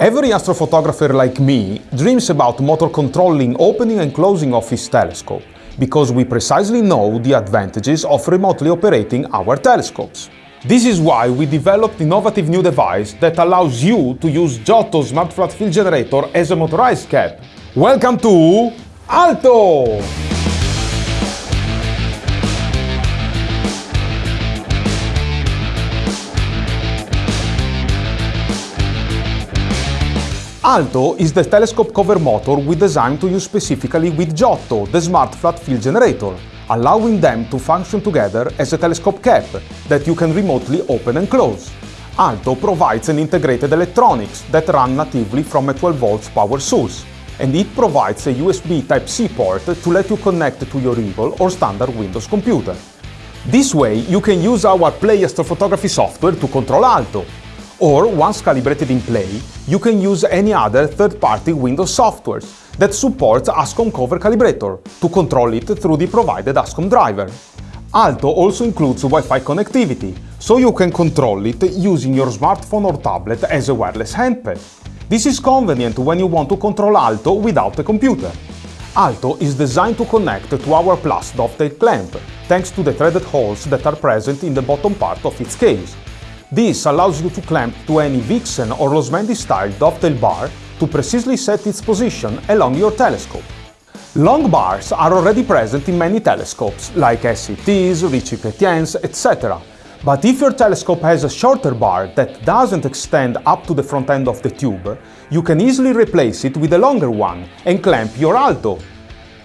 Every astrophotographer like me dreams about motor controlling opening and closing of his telescope, because we precisely know the advantages of remotely operating our telescopes. This is why we developed innovative new device that allows you to use Giotto Smart Flat Field Generator as a motorized cap. Welcome to Alto! Alto is the telescope cover motor we designed to use specifically with Giotto, the smart flat field generator, allowing them to function together as a telescope cap that you can remotely open and close. Alto provides an integrated electronics that run natively from a 12 volts power source, and it provides a USB Type-C port to let you connect to your Eagle or standard Windows computer. This way, you can use our Play astrophotography software to control Alto, or, once calibrated in Play, you can use any other third-party Windows software that supports ASCOM Cover Calibrator to control it through the provided ASCOM driver. Alto also includes Wi-Fi connectivity, so you can control it using your smartphone or tablet as a wireless handpad. This is convenient when you want to control Alto without a computer. Alto is designed to connect to our Plus dovetail clamp, thanks to the threaded holes that are present in the bottom part of its case. This allows you to clamp to any Vixen or Losmandy style dovetail bar to precisely set its position along your telescope. Long bars are already present in many telescopes, like SCTs, Richet Chrétiens, etc. But if your telescope has a shorter bar that doesn't extend up to the front end of the tube, you can easily replace it with a longer one and clamp your alto.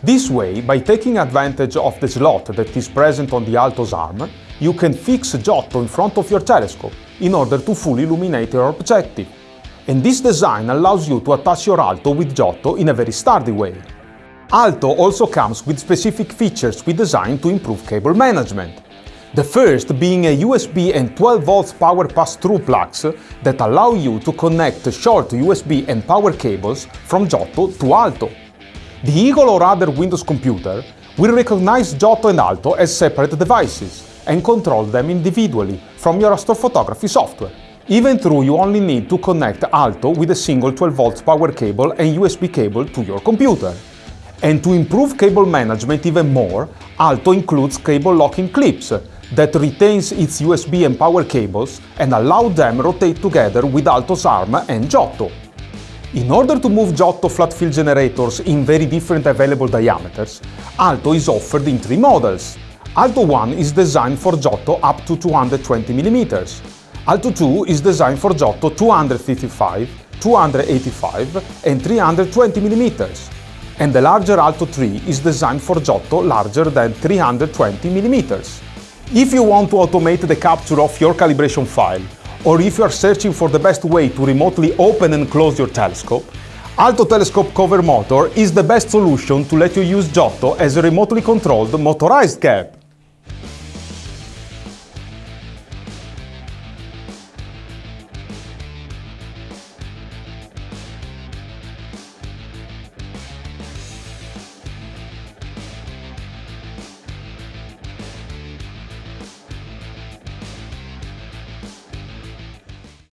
This way, by taking advantage of the slot that is present on the alto's arm, you can fix Giotto in front of your telescope in order to fully illuminate your objective. And this design allows you to attach your Alto with Giotto in a very sturdy way. Alto also comes with specific features we designed to improve cable management. The first being a USB and 12 volts power pass-through plugs that allow you to connect short USB and power cables from Giotto to Alto. The Eagle or other Windows computer will recognize Giotto and Alto as separate devices, and control them individually from your astrophotography software. Even though you only need to connect Alto with a single 12 volts power cable and USB cable to your computer. And to improve cable management even more, Alto includes cable locking clips that retains its USB and power cables and allow them rotate together with Alto's arm and Giotto. In order to move Giotto flat field generators in very different available diameters, Alto is offered in three models, Alto 1 is designed for Giotto up to 220 mm. Alto 2 is designed for Giotto 255, 285 and 320 mm. And the larger Alto 3 is designed for Giotto larger than 320 mm. If you want to automate the capture of your calibration file, or if you are searching for the best way to remotely open and close your telescope, Alto Telescope Cover Motor is the best solution to let you use Giotto as a remotely controlled motorized cap.